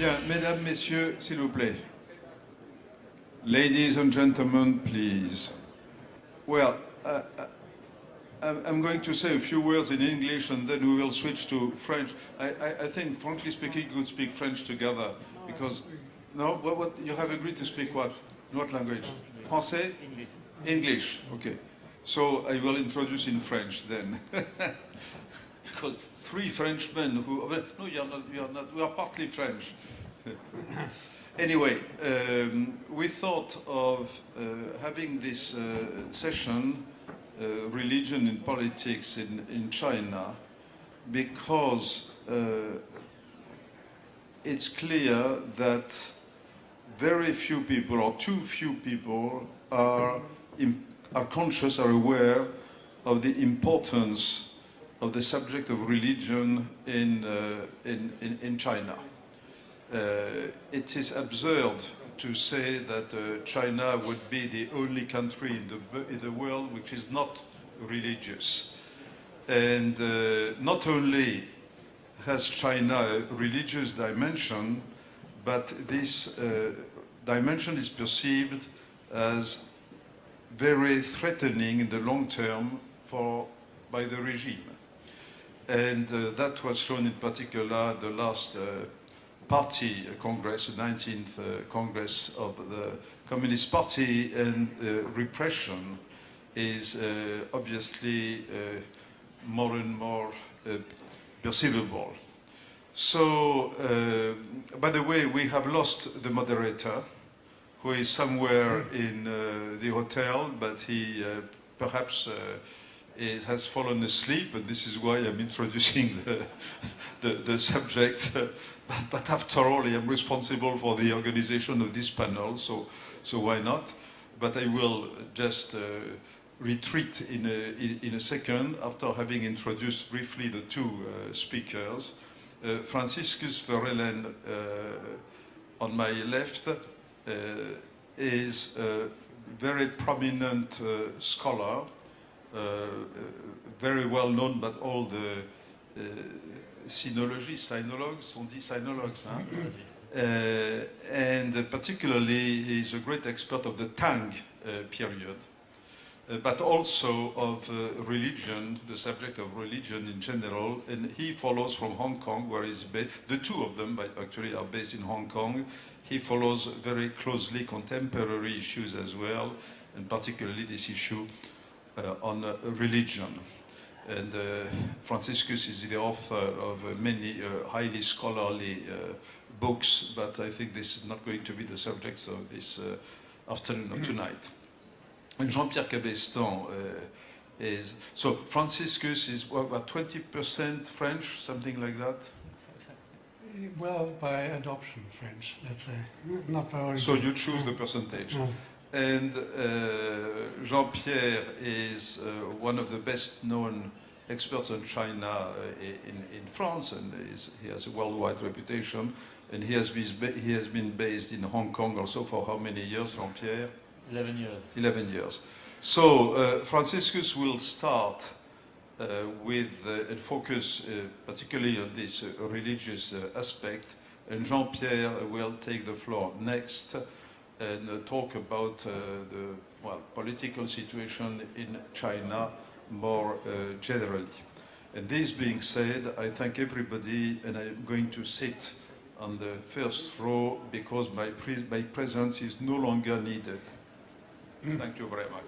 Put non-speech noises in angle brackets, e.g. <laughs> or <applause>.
Bien, mesdames, messieurs, s'il vous plaît. Ladies and gentlemen, please. Well, uh, uh, I'm going to say a few words in English and then we will switch to French. I, I, I think, frankly speaking, we could speak French together because, no, what, what, you have agreed to speak what? What language? Français? English. English, okay. So I will introduce in French then. <laughs> because three Frenchmen who, no, you're not, you're not, we are partly French. <laughs> anyway, um, we thought of uh, having this uh, session, uh, religion and politics in, in China, because uh, it's clear that very few people, or too few people, are, are conscious, are aware of the importance of the subject of religion in, uh, in, in, in, China. Uh, it is absurd to say that uh, China would be the only country in the, in the world which is not religious. And uh, not only has China a religious dimension, but this uh, dimension is perceived as very threatening in the long term for, by the regime. And uh, that was shown in particular the last uh, party congress, the 19th uh, congress of the Communist Party, and the repression is uh, obviously uh, more and more uh, perceivable. So, by the way, we have lost the moderator, who is somewhere in the hotel, but he perhaps it has fallen asleep, and this is why I'm introducing the, the, the subject. but, but, after all, I am responsible for the organization of this panel, so, so why not? But I will just uh, retreat in a, in, a second after having introduced briefly the two uh, speakers. Uh, Franciscus Verellen uh, on my left uh, is a very prominent uh, scholar very well known but all the uh, sinologists, sinologues, on dit sinologues, huh? Uh, and particularly he's a great expert of the Tang period. Uh, but also of uh, religion, the subject of religion in general. And he follows from Hong Kong, where he's based. The two of them, actually, are based in Hong Kong. He follows very closely contemporary issues as well, and particularly this issue uh, Uh, on uh, religion. And uh, Franciscus is the author of uh, many uh, highly scholarly books, but I think this is not going to be the subject of this afternoon or tonight. And Jean-Pierre Cabestan is, so Franciscus is what, 20% French, something like that? Well, by adoption French, let's say, not by origin. So you choose the percentage. And uh, Jean-Pierre is uh, one of the best known experts on China uh, in, in France, and he has a worldwide reputation. And he has, been, he has been based in Hong Kong also for how many years, Jean-Pierre? 11 years. 11 years. So uh, Franciscus will start uh, with uh, and focus particularly on this religious aspect, and Jean-Pierre will take the floor next and uh, talk about uh, the well, political situation in China more uh, generally. And this being said, I thank everybody and I'm going to sit on the first row because my, pre my presence is no longer needed. Thank you very much.